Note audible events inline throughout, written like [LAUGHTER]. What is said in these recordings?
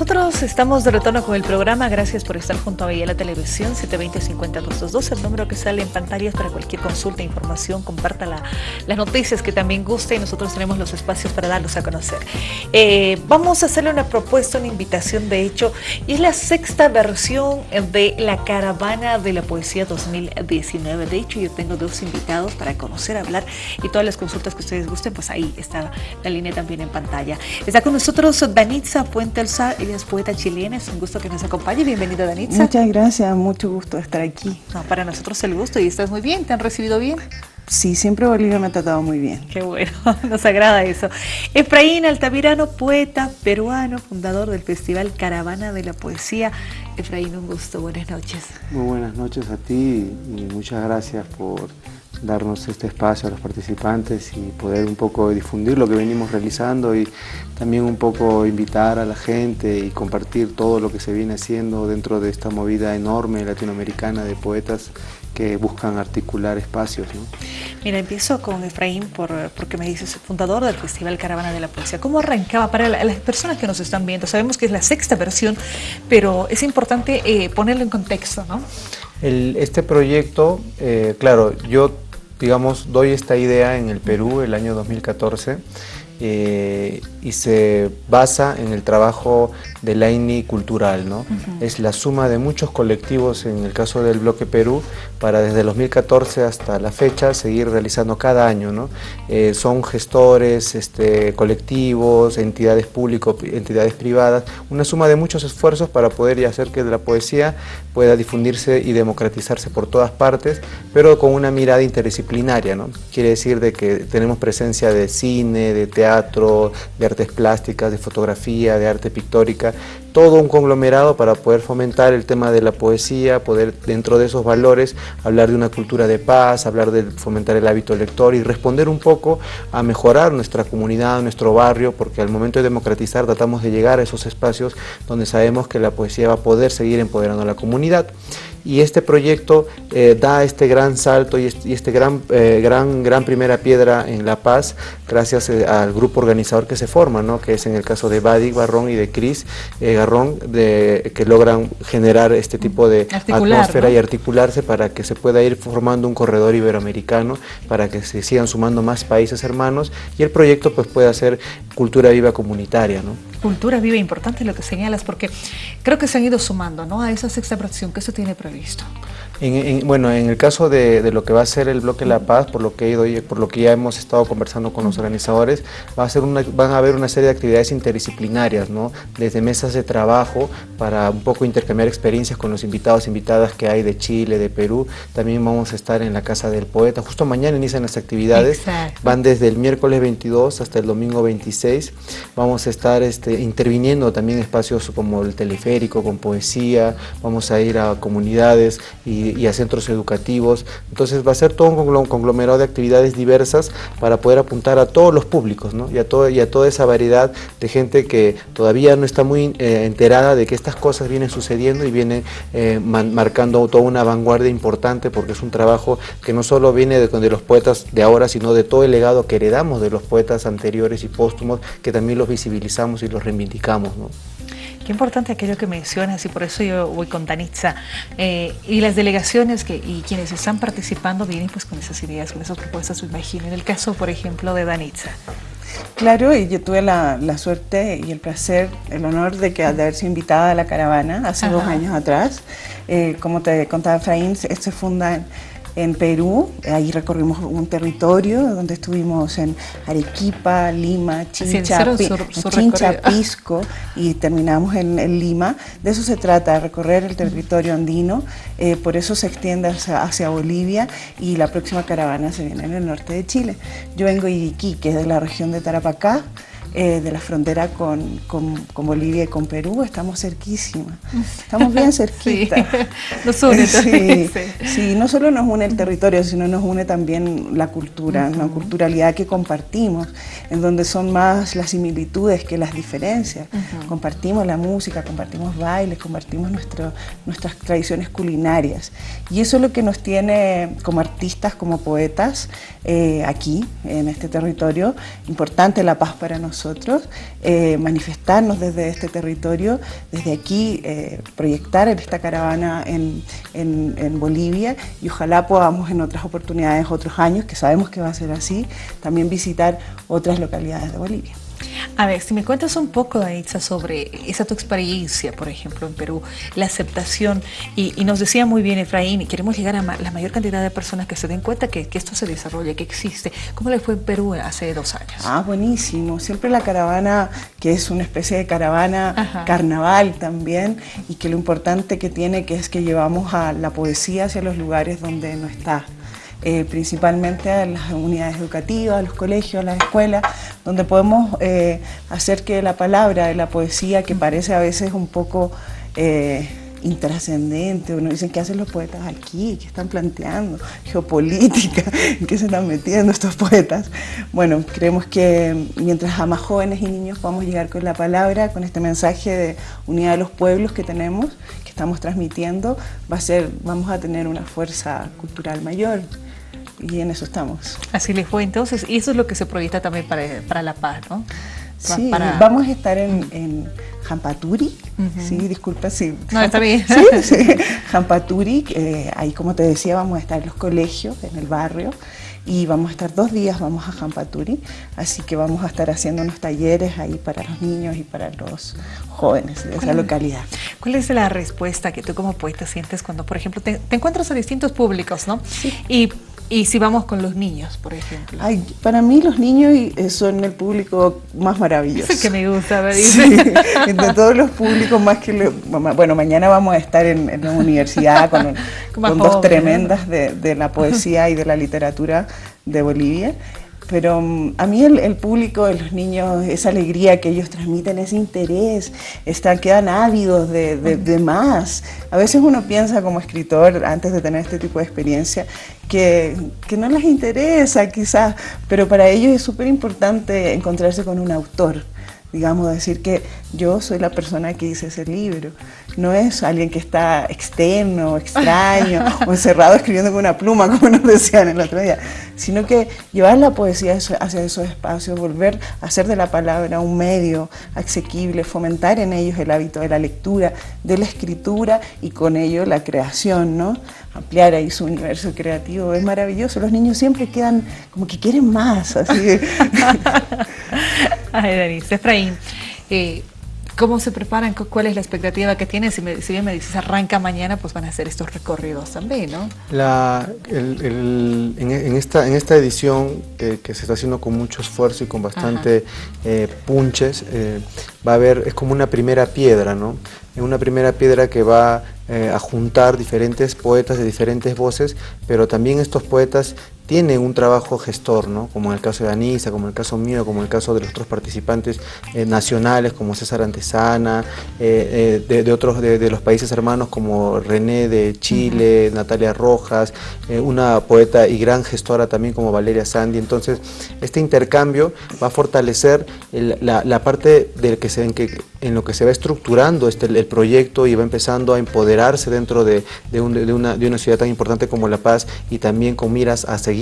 Nosotros estamos de retorno con el programa. Gracias por estar junto a la Televisión 720-50222, el número que sale en pantallas para cualquier consulta, información, comparta las noticias que también guste y nosotros tenemos los espacios para darlos a conocer. Eh, vamos a hacerle una propuesta, una invitación de hecho, y es la sexta versión de la Caravana de la Poesía 2019. De hecho, yo tengo dos invitados para conocer, hablar y todas las consultas que ustedes gusten, pues ahí está la línea también en pantalla. Está con nosotros Danitza Puente Alzar, poeta chilena, es un gusto que nos acompañe. Bienvenida Danitza. Muchas gracias, mucho gusto estar aquí. para nosotros el gusto y estás muy bien, ¿te han recibido bien? Sí, siempre Bolivia me ha tratado muy bien. Qué bueno, [LAUGHS] nos agrada eso. Efraín Altamirano, poeta peruano, fundador del Festival Caravana de la Poesía. Efraín, un gusto, buenas noches. Muy buenas noches a ti y muchas gracias por darnos este espacio a los participantes y poder un poco difundir lo que venimos realizando y también un poco invitar a la gente y compartir todo lo que se viene haciendo dentro de esta movida enorme latinoamericana de poetas que buscan articular espacios. Mira, empiezo con Efraín por, porque me dices, fundador del Festival Caravana de la Poesía. ¿Cómo arrancaba para las personas que nos están viendo? Sabemos que es la sexta versión, pero es importante eh, ponerlo en contexto, ¿no? este proyecto, eh, claro, yo digamos, doy esta idea en el Perú el año 2014 eh, y se basa en el trabajo de la INI cultural. ¿no? Es la suma de muchos colectivos, en el caso del Bloque Perú, para desde 2014 hasta la fecha seguir realizando cada año. ¿no? Eh, son gestores, este, colectivos, entidades públicas, entidades privadas, una suma de muchos esfuerzos para poder hacer que la poesía pueda difundirse y democratizarse por todas partes, pero con una mirada interdisciplinaria. ¿no? Quiere decir de que tenemos presencia de cine, de teatro, de artes plásticas, de fotografía, de arte pictórica, todo un conglomerado para poder fomentar el tema de la poesía, poder dentro de esos valores hablar de una cultura de paz, hablar de fomentar el hábito lector y responder un poco a mejorar nuestra comunidad, nuestro barrio, porque al momento de democratizar tratamos de llegar a esos espacios donde sabemos que la poesía va a poder seguir empoderando a la comunidad y este proyecto eh, da este gran salto y este, este gran, eh, gran, gran primera piedra en La Paz gracias eh, al grupo organizador que se forma, ¿no? que es en el caso de Badi Barrón y de Cris Garrón, de, que logran generar este tipo de atmósfera y articularse para que se pueda ir formando un corredor iberoamericano, para que se sigan sumando más países hermanos y el proyecto pues pueda ser cultura viva comunitaria. ¿no? Cultura viva, importante lo que señalas, porque creo que se han ido sumando ¿no? a esa sexta fracción que se tiene previsto. Bueno, en el caso de, lo que va a ser el bloque La Paz, por lo que he ido, por lo que ya hemos estado conversando con los organizadores, va a ser una, van a haber una serie de actividades interdisciplinarias, ¿no? desde mesas de trabajo para un poco intercambiar experiencias con los invitados, invitadas que hay de Chile, de Perú. También vamos a estar en la Casa del Poeta. Justo mañana inician las actividades, van desde el miércoles 22 hasta el domingo 26. Vamos a estar este, interviniendo también espacios como el teleférico, con poesía, vamos a ir a comunidades y, a centros educativos. Entonces va a ser todo un conglomerado de actividades diversas para poder apuntar a todos los públicos ¿no? y, a todo, y a toda esa variedad de gente que todavía no está muy eh, enterada de que estas cosas vienen sucediendo y vienen eh, marcando toda una vanguardia importante porque es un trabajo que no solo viene de, los poetas de ahora, sino de todo el legado que heredamos de los poetas anteriores y póstumos, que también los visibilizamos y los reivindicamos. Qué importante aquello que mencionas y por eso yo voy con Danitza. Eh, y las delegaciones que, y quienes están participando vienen pues con esas ideas, con esas propuestas, me imagino. En el caso, por ejemplo, de Danitza. Claro, y yo tuve la, suerte y el placer, el honor de, que, de haber sido invitada a la caravana hace dos años atrás. Eh, como te contaba Efraín, se funda en Perú, ahí recorrimos un territorio donde estuvimos en Arequipa, Lima, Chincha, Pisco y terminamos en, Lima. De eso se trata, recorrer el territorio andino, eh, por eso se extiende hacia, Bolivia y la próxima caravana se viene en el norte de Chile. Yo vengo de Iquique, de la región de Tarapacá, eh, de la frontera con, Bolivia y con Perú, estamos cerquísima, estamos bien [LAUGHS] cerquita. Sí, nos une sí, sí, no solo nos une el territorio, sino nos une también la cultura, una culturalidad que compartimos, en donde son más las similitudes que las diferencias. Compartimos la música, compartimos bailes, compartimos nuestro, nuestras tradiciones culinarias. Y eso es lo que nos tiene como artistas, como poetas, eh, aquí, en este territorio. Importante la paz para nosotros eh, manifestarnos desde este territorio, desde aquí eh, proyectar esta caravana en, en, Bolivia y ojalá podamos en otras oportunidades, otros años, que sabemos que va a ser así, también visitar otras localidades de Bolivia. A ver, si me cuentas un poco, Danitza, sobre esa tu experiencia, por ejemplo, en Perú, la aceptación, y, nos decía muy bien Efraín, y queremos llegar a la mayor cantidad de personas que se den cuenta que, esto se desarrolla, que existe. ¿Cómo le fue en Perú hace dos años? Ah, buenísimo. Siempre la caravana, que es una especie de caravana carnaval también, y que lo importante que tiene que es que llevamos a la poesía hacia los lugares donde no está. Eh, principalmente a las unidades educativas, a los colegios, a las escuelas, donde podemos eh, hacer que la palabra, la poesía, que parece a veces un poco eh, intrascendente, uno dice, ¿qué hacen los poetas aquí? ¿Qué están planteando? Geopolítica, ¿en [LAUGHS] qué se están metiendo estos poetas? Bueno, creemos que mientras a más jóvenes y niños podamos llegar con la palabra, con este mensaje de unidad de los pueblos que tenemos, que estamos transmitiendo, va a ser, vamos a tener una fuerza cultural mayor y en eso estamos. Así les fue entonces, y eso es lo que se proyecta también para, para La Paz, ¿no? Sí, vamos a estar en, en Jampaturi, sí, disculpa si... No, está bien. Sí, sí, [LAUGHS] Jampaturi, eh, ahí como te decía vamos a estar en los colegios, en el barrio, y vamos a estar dos días, vamos a Jampaturi, así que vamos a estar haciendo unos talleres ahí para los niños y para los jóvenes de esa localidad. ¿Cuál es la respuesta que tú como poeta sientes cuando, por ejemplo, te, te encuentras a distintos públicos, ¿no? Sí. Y y si vamos con los niños, por ejemplo. Ay, para mí los niños eh, son el público más maravilloso. Es [LAUGHS] que me gusta, me dice. Sí, [LAUGHS] entre todos los públicos más que... bueno, mañana vamos a estar en, la universidad con, [LAUGHS] dos tremendas de, de la poesía y de la literatura de Bolivia. Pero mm, a mí el, público de los niños, esa alegría que ellos transmiten, ese interés, están, quedan ávidos de, de, más. A veces uno piensa como escritor, antes de tener este tipo de experiencia, que, que no les interesa quizás, pero para ellos es súper importante encontrarse con un autor digamos, decir que yo soy la persona que hice ese libro. No es alguien que está externo, extraño [LAUGHS] o encerrado escribiendo con una pluma, como nos decían el otro día, sino que llevar la poesía hacia esos espacios, volver a hacer de la palabra un medio asequible, fomentar en ellos el hábito de la lectura, de la escritura y con ello la creación, ¿no? ampliar ahí su universo creativo, es maravilloso. Los niños siempre quedan como que quieren más, así. [LAUGHS] [LAUGHS] Ay, Denise, Efraín, eh, ¿Cómo se preparan? ¿Cuál es la expectativa que tienen? Si, bien me dices arranca mañana, pues van a hacer estos recorridos también, ¿no? en, esta, en esta edición que se está haciendo con mucho esfuerzo y con bastante eh, punches, eh, va a haber, es como una primera piedra, ¿no? Una primera piedra que va a juntar diferentes poetas de diferentes voces, pero también estos poetas tiene un trabajo gestor, ¿no? como en el caso de Anisa, como en el caso mío, como en el caso de los otros participantes eh, nacionales como César Antesana, eh, eh, de, otros de, los países hermanos como René de Chile, Natalia Rojas, una poeta y gran gestora también como Valeria Sandy. Entonces, este intercambio va a fortalecer la, parte del que se, en, que, en lo que se va estructurando este, el proyecto y va empezando a empoderarse dentro de, una, de una ciudad tan importante como La Paz y también con miras a seguir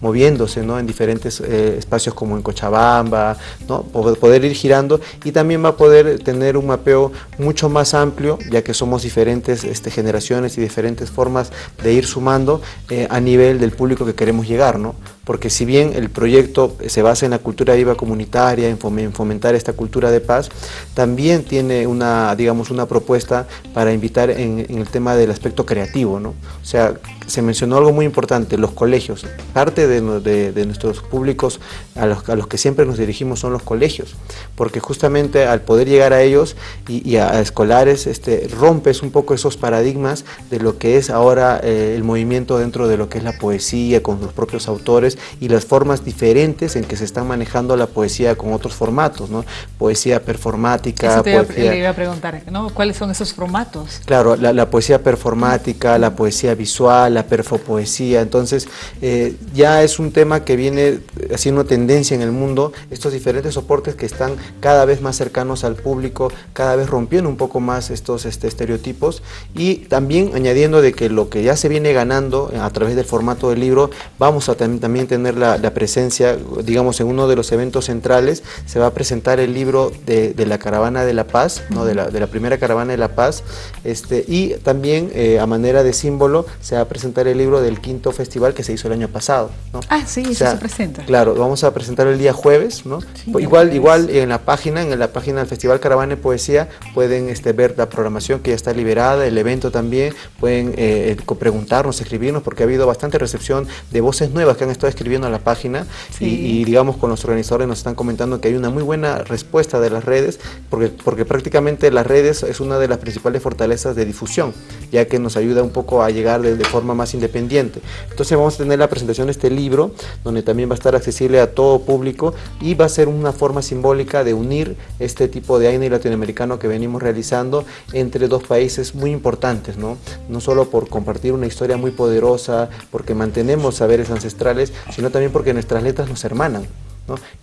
moviéndose ¿no? en diferentes eh, espacios como en Cochabamba, ¿no? poder ir girando y también va a poder tener un mapeo mucho más amplio, ya que somos diferentes este, generaciones y diferentes formas de ir sumando eh, a nivel del público que queremos llegar. ¿no? Porque si bien el proyecto se basa en la cultura viva comunitaria, en fomentar esta cultura de paz, también tiene una, digamos, una propuesta para invitar en, el tema del aspecto creativo, ¿no? O sea, se mencionó algo muy importante, los colegios. Parte de, nuestros públicos a los, a los, que siempre nos dirigimos son los colegios, porque justamente al poder llegar a ellos y, a, escolares, este, rompes un poco esos paradigmas de lo que es ahora eh, el movimiento dentro de lo que es la poesía, con los propios autores, y las formas diferentes en que se están manejando la poesía con otros formatos, ¿no? Poesía performática. Eso te iba, a preguntar, ¿no? ¿Cuáles son esos formatos? Claro, la, poesía performática, la poesía visual, la perfopoesía. Entonces, eh, ya es un tema que viene haciendo tendencia en el mundo, estos diferentes soportes que están cada vez más cercanos al público, cada vez rompiendo un poco más estos este, estereotipos y también añadiendo de que lo que ya se viene ganando a través del formato del libro, vamos a también tener la, presencia, digamos, en uno de los eventos centrales, se va a presentar el libro de, la Caravana de la Paz, ¿no? de, la, de la primera Caravana de la Paz, este, y también eh, a manera de símbolo se va a presentar el libro del quinto festival que se hizo el año pasado. ¿no? Ah, sí, eso se presenta. Claro, vamos a presentar el día jueves, ¿no? igual, igual en la página, en la página del Festival Caravana de Poesía, pueden este, ver la programación que ya está liberada, el evento también, pueden eh, preguntarnos, escribirnos, porque ha habido bastante recepción de voces nuevas que han estado escribiendo a la página y, digamos con los organizadores nos están comentando que hay una muy buena respuesta de las redes, porque, porque prácticamente las redes es una de las principales fortalezas de difusión, ya que nos ayuda un poco a llegar de, forma más independiente. Entonces vamos a tener la presentación de este libro, donde también va a estar accesible a todo público y va a ser una forma simbólica de unir este tipo de AINE latinoamericano que venimos realizando entre dos países muy importantes, ¿no? No solo por compartir una historia muy poderosa, porque mantenemos saberes ancestrales, sino también porque nuestras letras nos hermanan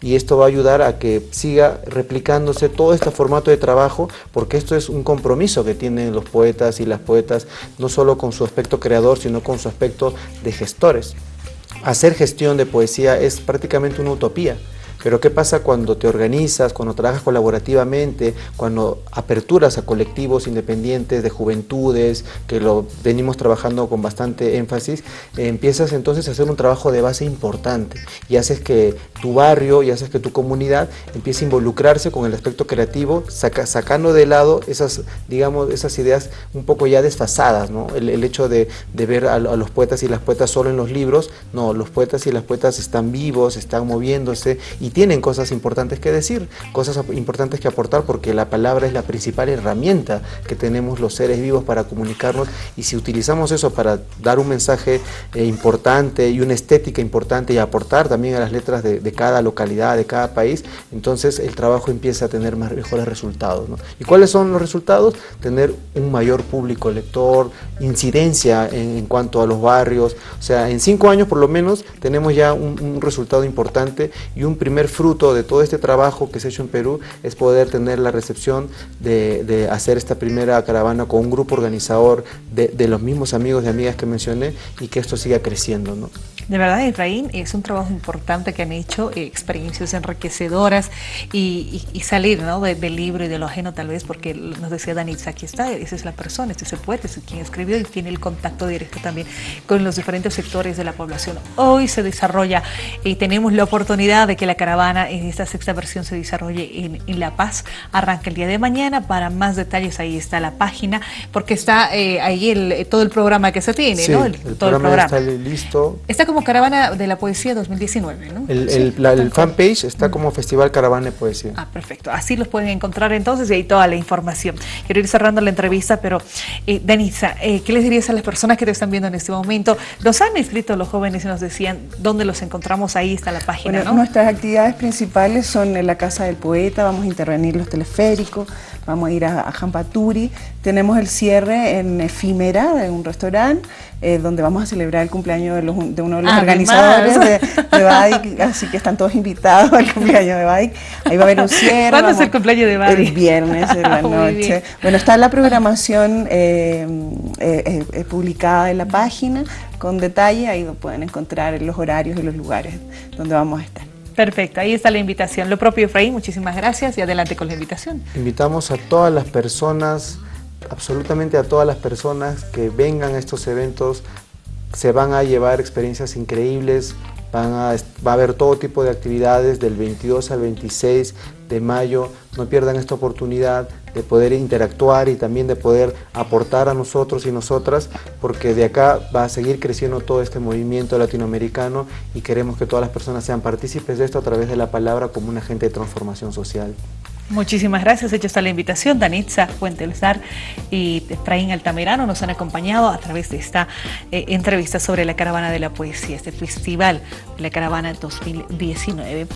y esto va a ayudar a que siga replicándose todo este formato de trabajo porque esto es un compromiso que tienen los poetas y las poetas no solo con su aspecto creador sino con su aspecto de gestores. Hacer gestión de poesía es prácticamente una utopía pero ¿qué pasa cuando te organizas, cuando trabajas colaborativamente, cuando aperturas a colectivos independientes de juventudes, que lo venimos trabajando con bastante énfasis, empiezas entonces a hacer un trabajo de base importante y haces que tu barrio y haces que tu comunidad empiece a involucrarse con el aspecto creativo, sacando de lado esas, digamos, esas ideas un poco ya desfasadas, ¿no? el, hecho de, ver a, a los poetas y las poetas solo en los libros, no, los poetas y las poetas están vivos, están moviéndose y tienen cosas importantes que decir, cosas importantes que aportar porque la palabra es la principal herramienta que tenemos los seres vivos para comunicarnos y si utilizamos eso para dar un mensaje eh, importante y una estética importante y aportar también a las letras de, cada localidad, de cada país, entonces el trabajo empieza a tener más, mejores resultados. ¿Y cuáles son los resultados? Tener un mayor público lector, incidencia en, cuanto a los barrios, o sea, en cinco años por lo menos tenemos ya un resultado importante y un primer fruto de todo este trabajo que se ha hecho en Perú es poder tener la recepción de, hacer esta primera caravana con un grupo organizador de, los mismos amigos y amigas que mencioné y que esto siga creciendo. ¿no? De verdad, Efraín, es un trabajo importante que han hecho, eh, experiencias enriquecedoras y, salir ¿no? del libro y de lo ajeno tal vez, porque nos decía Danitza, aquí está, esa es la persona, este es el poeta, es quien escribió y tiene el contacto directo también con los diferentes sectores de la población. Hoy se desarrolla y tenemos la oportunidad de que la caravana en esta sexta versión se desarrolle en, La Paz. Arranca el día de mañana. Para más detalles ahí está la página, porque está eh, ahí el, todo el programa que se tiene, ¿no? El, todo el programa está listo. Está como Caravana de la Poesía 2019, ¿no? El, fanpage está como Festival Caravana de Poesía. Ah, perfecto. Así los pueden encontrar entonces y ahí toda la información. Quiero ir cerrando la entrevista, pero eh, Denisa, eh, ¿qué les dirías a las personas que te están viendo en este momento? Nos han escrito los jóvenes y nos decían dónde los encontramos, ahí está la página, ¿no? Nuestras actividades principales son en la Casa del Poeta, vamos a intervenir los teleféricos, vamos a ir a, Jampaturi, tenemos el cierre en Efímera, en un restaurante, eh, donde vamos a celebrar el cumpleaños de, uno de los ah, organizadores de, de así que están todos invitados al cumpleaños de Bike. Ahí va a haber un cierre. ¿Cuándo es el cumpleaños de Bike? El viernes en [LAUGHS] la noche. Bueno, está la programación eh, eh, publicada en la página con detalle, ahí lo pueden encontrar los horarios y los lugares donde vamos a estar. Perfecto, ahí está la invitación. Lo propio Efraín, muchísimas gracias y adelante con la invitación. Invitamos a todas las personas, absolutamente a todas las personas que vengan a estos eventos, se van a llevar experiencias increíbles, van a, va a haber todo tipo de actividades del 22 al 26 de mayo, no pierdan esta oportunidad de poder interactuar y también de poder aportar a nosotros y nosotras, porque de acá va a seguir creciendo todo este movimiento latinoamericano y queremos que todas las personas sean partícipes de esto a través de la palabra como un agente de transformación social. Muchísimas gracias, hecha está la invitación. Danitza Fuentelzar y Efraín Altamirano nos han acompañado a través de esta eh, entrevista sobre la Caravana de la Poesía, este festival de la Caravana 2019.